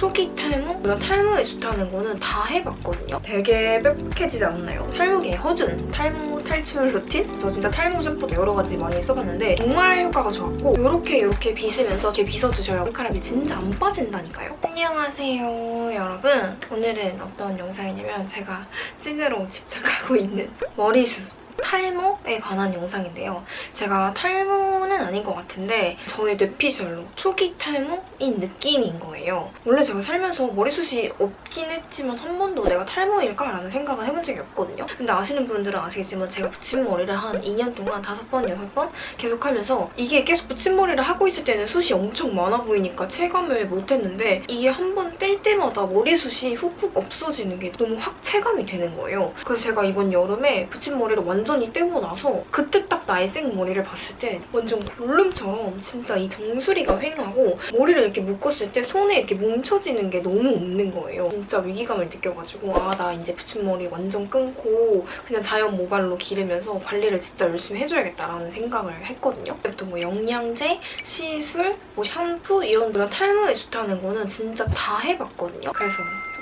초기 탈모? 이런 탈모에 좋다는 거는 다 해봤거든요. 되게 빽빽해지지 않나요? 탈모계의 허준, 탈모 탈출 루틴? 저 진짜 탈모 샴푸도 여러 가지 많이 써봤는데 정말 효과가 좋았고 이렇게 이렇게 빗으면서 이렇게 빗어주셔야 머리카락이 진짜 안 빠진다니까요. 안녕하세요 여러분. 오늘은 어떤 영상이냐면 제가 찐으로 집착하고 있는 머리숱 탈모에 관한 영상인데요. 제가 탈모는 아닌 것 같은데 저의 뇌피셜로 초기 탈모인 느낌인 거예요. 원래 제가 살면서 머리숱이 없긴 했지만 한 번도 내가 탈모일까 라는 생각은 해본 적이 없거든요. 근데 아시는 분들은 아시겠지만 제가 붙임머리를 한 2년 동안 5번, 6번 계속 하면서 이게 계속 붙임머리를 하고 있을 때는 숱이 엄청 많아 보이니까 체감을 못했는데 이게 한 번 뗄 때마다 머리숱이 훅훅 없어지는 게 너무 확 체감이 되는 거예요. 그래서 제가 이번 여름에 붙임머리를 완전 히 떼고 나서 그때 딱 나의 생 머리를 봤을 때 완전 골룸처럼 진짜 이 정수리가 휑하고 머리를 이렇게 묶었을 때 손에 이렇게 뭉쳐지는 게 너무 없는 거예요. 진짜 위기감을 느껴가지고 아 나 이제 붙임머리 완전 끊고 그냥 자연 모발로 기르면서 관리를 진짜 열심히 해줘야겠다라는 생각을 했거든요. 그때부터 뭐 영양제, 시술, 뭐 샴푸 이런 그런 탈모에 좋다는 거는 진짜 다 해봤거든요. 그래서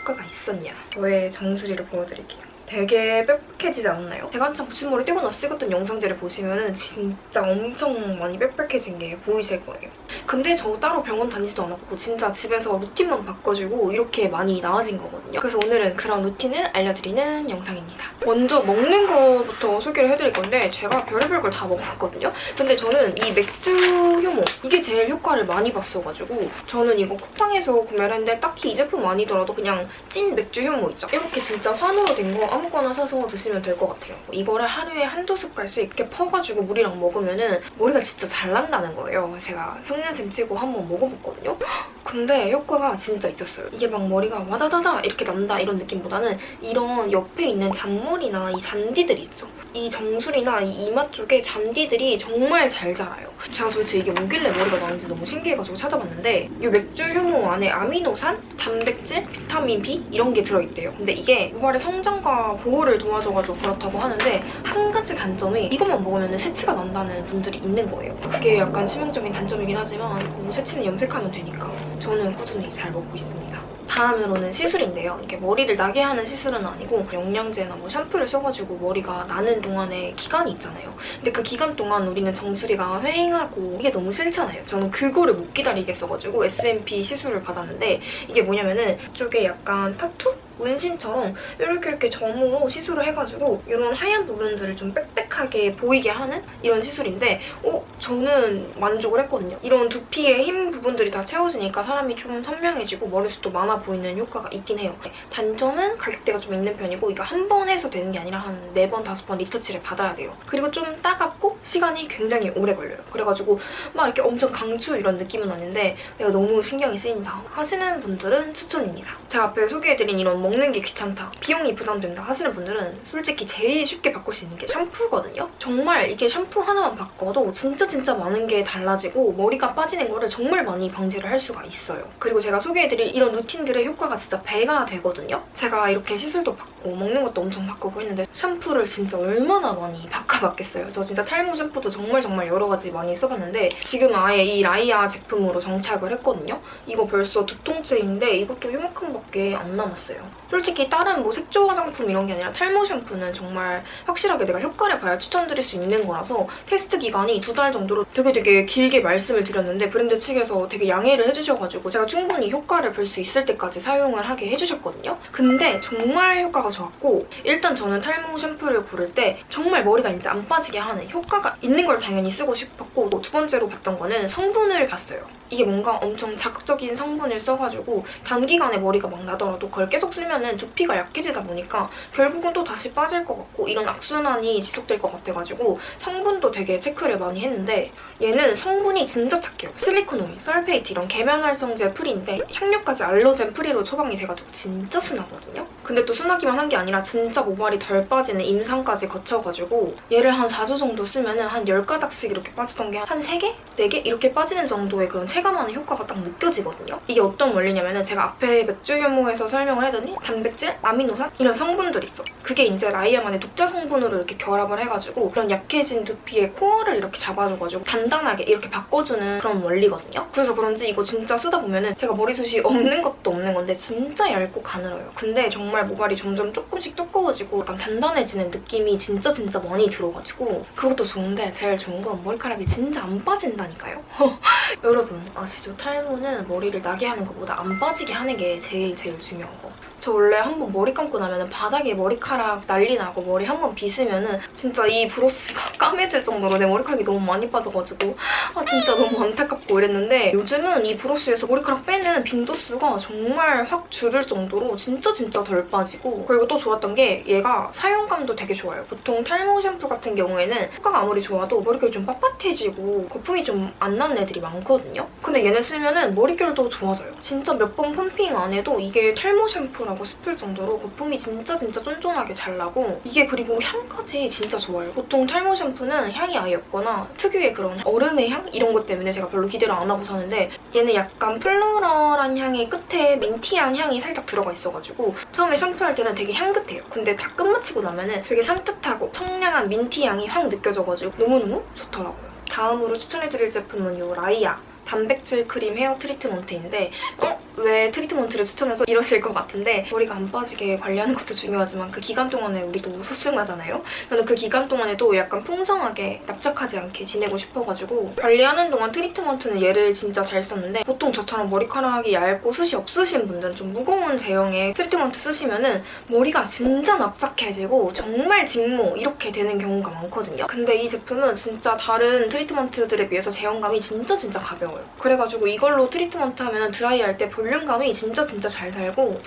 효과가 있었냐? 저의 정수리를 보여드릴게요. 되게 빽빽해지지 않나요? 제가 한창 붙임머리 떼고 나서 찍었던 영상들을 보시면 진짜 엄청 많이 빽빽해진 게 보이실 거예요. 근데 저 따로 병원 다니지도 않았고 진짜 집에서 루틴만 바꿔주고 이렇게 많이 나아진 거거든요. 그래서 오늘은 그런 루틴을 알려드리는 영상입니다. 먼저 먹는 거부터 소개를 해드릴 건데 제가 별의별 걸 다 먹었거든요. 근데 저는 이 맥주 효모 이게 제일 효과를 많이 봤어가지고 저는 이거 쿠팡에서 구매를 했는데 딱히 이 제품 아니더라도 그냥 찐 맥주 효모 있죠? 이렇게 진짜 환으로 된 거 아무거나 사서 드시면 될 것 같아요. 이거를 하루에 한두 숟갈씩 이렇게 퍼가지고 물이랑 먹으면 머리가 진짜 잘 난다는 거예요. 제가 속눈 썹 치고 한번 먹어봤거든요. 근데 효과가 진짜 있었어요. 이게 막 머리가 와다다다 이렇게 난다 이런 느낌보다는 이런 옆에 있는 잔머리나 이 잔디들 있죠. 이 정수리나 이 이마 쪽에 잔디들이 정말 잘 자라요. 제가 도대체 이게 뭐길래 머리가 나는지 너무 신기해가지고 찾아봤는데 이 맥주 효모 안에 아미노산, 단백질, 비타민 B 이런 게 들어있대요. 근데 이게 모발의 성장과 보호를 도와줘가지고 그렇다고 하는데 한 가지 단점이 이것만 먹으면 새치가 난다는 분들이 있는 거예요. 그게 약간 치명적인 단점이긴 하지만 뭐 새치는 염색하면 되니까 저는 꾸준히 잘 먹고 있습니다. 다음으로는 시술인데요. 이렇게 머리를 나게 하는 시술은 아니고 영양제나 뭐 샴푸를 써가지고 머리가 나는 동안에 기간이 있잖아요. 근데 그 기간 동안 우리는 정수리가 휑하고 이게 너무 싫잖아요. 저는 그거를 못 기다리겠어가지고 SMP 시술을 받았는데 이게 뭐냐면은 이쪽에 약간 타투? 문신처럼 이렇게 이렇게 점으로 시술을 해가지고 이런 하얀 부분들을 좀 빽빽하게 보이게 하는 이런 시술인데 어? 저는 만족을 했거든요. 이런 두피의 흰 부분들이 다 채워지니까 사람이 좀 선명해지고 머리숱도 많아 보이는 효과가 있긴 해요. 단점은 가격대가 좀 있는 편이고 이거 한 번 해서 되는 게 아니라 한 네 번, 다섯 번 리터치를 받아야 돼요. 그리고 좀 따갑고 시간이 굉장히 오래 걸려요. 그래가지고 막 이렇게 엄청 강추 이런 느낌은 아닌데 내가 너무 신경이 쓰인다 하시는 분들은 추천입니다. 제가 앞에 소개해드린 이런 먹는 게 귀찮다, 비용이 부담된다 하시는 분들은 솔직히 제일 쉽게 바꿀 수 있는 게 샴푸거든요. 정말 이게 샴푸 하나만 바꿔도 진짜 진짜 많은 게 달라지고 머리가 빠지는 거를 정말 많이 방지를 할 수가 있어요. 그리고 제가 소개해드릴 이런 루틴들의 효과가 진짜 배가 되거든요. 제가 이렇게 시술도 받고 먹는 것도 엄청 바꾸고 했는데 샴푸를 진짜 얼마나 많이 바꿔봤겠어요. 저 진짜 탈모 샴푸도 정말 정말 여러 가지 많이 써봤는데 지금 아예 이 라이아 제품으로 정착을 했거든요. 이거 벌써 두 통째인데 이것도 요만큼밖에 안 남았어요. 솔직히 다른 뭐 색조 화장품 이런 게 아니라 탈모 샴푸는 정말 확실하게 내가 효과를 봐야 추천드릴 수 있는 거라서 테스트 기간이 두 달 정도로 되게 되게 길게 말씀을 드렸는데 브랜드 측에서 되게 양해를 해주셔가지고 제가 충분히 효과를 볼 수 있을 때까지 사용을 하게 해주셨거든요. 근데 정말 효과가 좋았고 일단 저는 탈모 샴푸를 고를 때 정말 머리가 이제 안 빠지게 하는 효과가 있는 걸 당연히 쓰고 싶었고 두 번째로 봤던 거는 성분을 봤어요. 이게 뭔가 엄청 자극적인 성분을 써가지고 단기간에 머리가 막 나더라도 그걸 계속 쓰면 은 두피가 약해지다 보니까 결국은 또 다시 빠질 것 같고 이런 악순환이 지속될 것 같아가지고 성분도 되게 체크를 많이 했는데 얘는 성분이 진짜 착해요. 실리콘 오일, sulfate 이런 계면활성제 free인데 향료까지 allergen free로 처방이 돼가지고 진짜 순하거든요? 근데 또 순하기만 한 게 아니라 진짜 모발이 덜 빠지는 임상까지 거쳐가지고 얘를 한 4주 정도 쓰면 은한 10가닥씩 이렇게 빠지던 게 한 3개? 4개? 이렇게 빠지는 정도의 그런 체감하는 효과가 딱 느껴지거든요. 이게 어떤 원리냐면 은 제가 앞에 맥주 효모에서 설명을 해더니 단백질, 아미노산 이런 성분들이 있어. 그게 이제 라이아만의 독자 성분으로 이렇게 결합을 해가지고 그런 약해진 두피의 코어를 이렇게 잡아줘가지고 단단하게 이렇게 바꿔주는 그런 원리거든요. 그래서 그런지 이거 진짜 쓰다 보면은 제가 머리숱이 없는 것도 없는 건데 진짜 얇고 가늘어요. 근데 정말 모발이 점점 조금씩 두꺼워지고 약간 단단해지는 느낌이 진짜 진짜 많이 들어가지고 그것도 좋은데 제일 좋은 건 머리카락이 진짜 안 빠진다니까요. 여러분 아시죠? 탈모는 머리를 나게 하는 것보다 안 빠지게 하는 게 제일 제일 중요한 거. 저 원래 한 번 머리 감고 나면 바닥에 머리카락 난리 나고 머리 한 번 빗으면 은 진짜 이 브러쉬가 까매질 정도로 내 머리카락이 너무 많이 빠져가지고 아 진짜 너무 안타깝고 이랬는데 요즘은 이 브러쉬에서 머리카락 빼는 빈도수가 정말 확 줄을 정도로 진짜 진짜 덜 빠지고 그리고 또 좋았던 게 얘가 사용감도 되게 좋아요. 보통 탈모 샴푸 같은 경우에는 효과가 아무리 좋아도 머릿결이 좀 빳빳해지고 거품이 좀 안 나는 애들이 많거든요. 근데 얘네 쓰면 은 머릿결도 좋아져요. 진짜 몇 번 펌핑 안 해도 이게 탈모 샴푸 라고 싶을 정도로 거품이 진짜 진짜 쫀쫀하게 잘 나고 이게 그리고 향까지 진짜 좋아요. 보통 탈모 샴푸는 향이 아예 없거나 특유의 그런 어른의 향? 이런 것 때문에 제가 별로 기대를 안 하고 사는데 얘는 약간 플로럴한 향의 끝에 민티한 향이 살짝 들어가 있어가지고 처음에 샴푸할 때는 되게 향긋해요. 근데 다 끝마치고 나면 은 되게 산뜻하고 청량한 민티 향이 확 느껴져가지고 너무너무 좋더라고요. 다음으로 추천해드릴 제품은 이 라이아 단백질 크림 헤어 트리트먼트인데 어? 왜 트리트먼트를 추천해서 이러실 것 같은데 머리가 안 빠지게 관리하는 것도 중요하지만 그 기간 동안에 우리도 소중하잖아요? 저는 그 기간 동안에도 약간 풍성하게 납작하지 않게 지내고 싶어가지고 관리하는 동안 트리트먼트는 얘를 진짜 잘 썼는데 보통 저처럼 머리카락이 얇고 숱이 없으신 분들은 좀 무거운 제형의 트리트먼트 쓰시면 은 머리가 진짜 납작해지고 정말 직모 이렇게 되는 경우가 많거든요. 근데 이 제품은 진짜 다른 트리트먼트들에 비해서 제형감이 진짜 진짜 가벼워요. 그래가지고 이걸로 트리트먼트 하면 드라이할 때 볼륨감이 진짜 진짜 잘 살고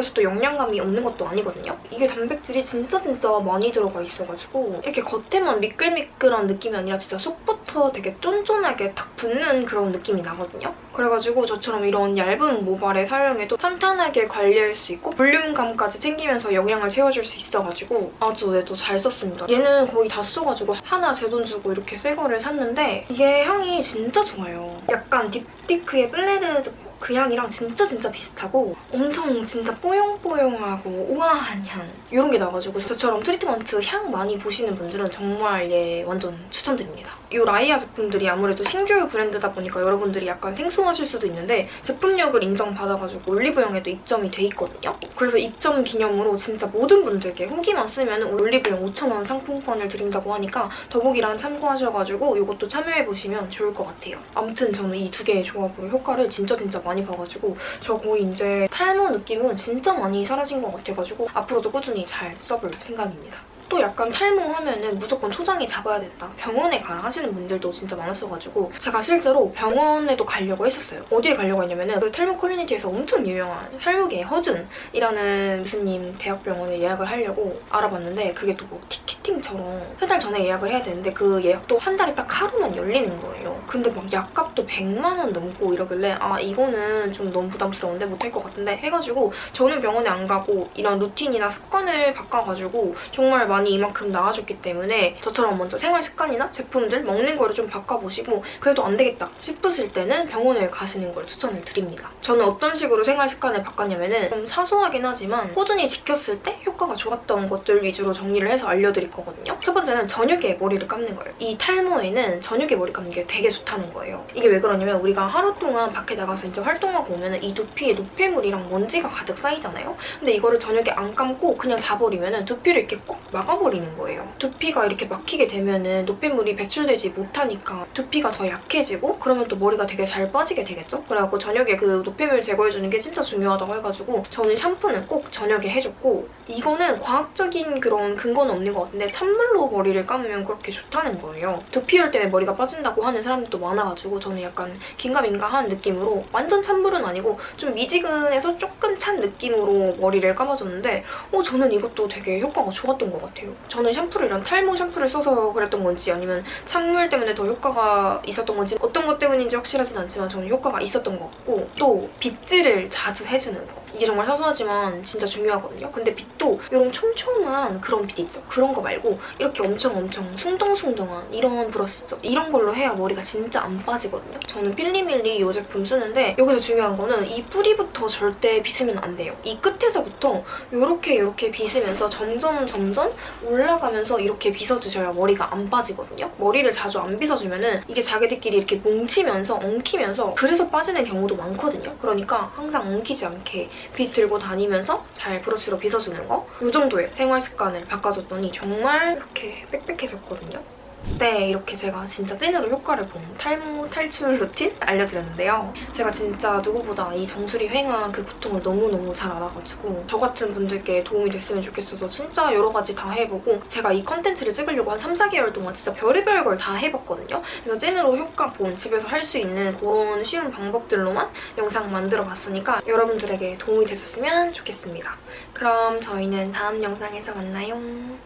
해서 또 영양감이 없는 것도 아니거든요. 이게 단백질이 진짜 진짜 많이 들어가 있어가지고 이렇게 겉에만 미끌미끌한 느낌이 아니라 진짜 속부터 되게 쫀쫀하게 탁 붙는 그런 느낌이 나거든요. 그래가지고 저처럼 이런 얇은 모발에 사용해도 탄탄하게 관리할 수 있고 볼륨감까지 챙기면서 영양을 채워줄 수 있어가지고 아주 얘도 잘 썼습니다. 얘는 거의 다 써가지고 하나 제 돈 주고 이렇게 새 거를 샀는데 이게 향이 진짜 좋아요. 약간 딥티크의 블레드 그 향이랑 진짜 진짜 비슷하고 엄청 진짜 뽀용뽀용하고 우아한 향 이런 게 나가지고 저처럼 트리트먼트 향 많이 보시는 분들은 정말 얘 완전 추천드립니다. 이 라이아 제품들이 아무래도 신규 브랜드다 보니까 여러분들이 약간 생소하실 수도 있는데 제품력을 인정받아가지고 올리브영에도 입점이 돼 있거든요. 그래서 입점 기념으로 진짜 모든 분들께 후기만 쓰면 올리브영 5,000원 상품권을 드린다고 하니까 더보기란 참고하셔가지고 이것도 참여해보시면 좋을 것 같아요. 아무튼 저는 이 두 개의 조합으로 효과를 진짜 진짜 많이 봐가지고 저 거의 이제 탈모 느낌은 진짜 많이 사라진 것 같아가지고 앞으로도 꾸준히 잘 써볼 생각입니다. 또 약간 탈모하면은 무조건 초장이 잡아야 됐다. 병원에 가라 하시는 분들도 진짜 많았어가지고 제가 실제로 병원에도 가려고 했었어요. 어디에 가려고 했냐면은 그 탈모 커뮤니티에서 엄청 유명한 탈모계 허준이라는 교수님 대학병원에 예약을 하려고 알아봤는데 그게 또 뭐 티켓팅처럼 세 달 전에 예약을 해야 되는데 그 예약도 한 달에 딱 하루만 열리는 거예요. 근데 막 약값도 100만 원 넘고 이러길래 아 이거는 좀 너무 부담스러운데 못할 것 같은데 해가지고 저는 병원에 안 가고 이런 루틴이나 습관을 바꿔가지고 정말 많이 이만큼 나아졌기 때문에 저처럼 먼저 생활 습관이나 제품들 먹는 거를 좀 바꿔보시고 그래도 안 되겠다 싶으실 때는 병원을 가시는 걸 추천을 드립니다. 저는 어떤 식으로 생활 습관을 바꿨냐면 은 좀 사소하긴 하지만 꾸준히 지켰을 때 효과가 좋았던 것들 위주로 정리를 해서 알려드릴 거거든요. 첫 번째는 저녁에 머리를 감는 거예요. 이 탈모에는 저녁에 머리 감는 게 되게 좋다는 거예요. 이게 왜 그러냐면 우리가 하루 동안 밖에 나가서 이제 활동하고 오면 이 두피에 노폐물이랑 먼지가 가득 쌓이잖아요. 근데 이거를 저녁에 안 감고 그냥 자버리면 두피를 이렇게 꼭 막 아버리는 거예요. 두피가 이렇게 막히게 되면은 노폐물이 배출되지 못하니까 두피가 더 약해지고 그러면 또 머리가 되게 잘 빠지게 되겠죠? 그래갖고 저녁에 그 노폐물 제거해주는 게 진짜 중요하다고 해가지고 저는 샴푸는 꼭 저녁에 해줬고 이거는 과학적인 그런 근거는 없는 것 같은데 찬물로 머리를 감으면 그렇게 좋다는 거예요. 두피열 때문에 머리가 빠진다고 하는 사람들도 많아가지고 저는 약간 긴가민가한 느낌으로 완전 찬물은 아니고 좀 미지근해서 조금 찬 느낌으로 머리를 감아줬는데 어 저는 이것도 되게 효과가 좋았던 것 같아요. 저는 샴푸를 이런 탈모 샴푸를 써서 그랬던 건지 아니면 찬물 때문에 더 효과가 있었던 건지 어떤 것 때문인지 확실하진 않지만 저는 효과가 있었던 것 같고 또 빗질을 자주 해주는 거 이게 정말 사소하지만 진짜 중요하거든요. 근데 빗도 이런 촘촘한 그런 빗 있죠. 그런 거 말고 이렇게 엄청 엄청 숭덩숭덩한 이런 브러쉬 있죠. 이런 걸로 해야 머리가 진짜 안 빠지거든요. 저는 필리밀리 이 제품 쓰는데 여기서 중요한 거는 이 뿌리부터 절대 빗으면 안 돼요. 이 끝에서부터 이렇게 이렇게 빗으면서 점점 점점 올라가면서 이렇게 빗어주셔야 머리가 안 빠지거든요. 머리를 자주 안 빗어주면 은 이게 자기들끼리 이렇게 뭉치면서 엉키면서 그래서 빠지는 경우도 많거든요. 그러니까 항상 엉키지 않게 빗 들고 다니면서 잘 브러쉬로 빗어주는 거. 이 정도의 생활 습관을 바꿔줬더니 정말 이렇게 빽빽해졌거든요. 네, 이렇게 제가 진짜 찐으로 효과를 본 탈모 탈출 루틴 알려드렸는데요. 제가 진짜 누구보다 이 정수리 횡한 그 고통을 너무너무 잘 알아가지고 저 같은 분들께 도움이 됐으면 좋겠어서 진짜 여러 가지 다 해보고 제가 이 컨텐츠를 찍으려고 한 3, 4개월 동안 진짜 별의별 걸 다 해봤거든요. 그래서 찐으로 효과 본 집에서 할 수 있는 그런 쉬운 방법들로만 영상 만들어봤으니까 여러분들에게 도움이 되셨으면 좋겠습니다. 그럼 저희는 다음 영상에서 만나요.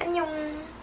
안녕!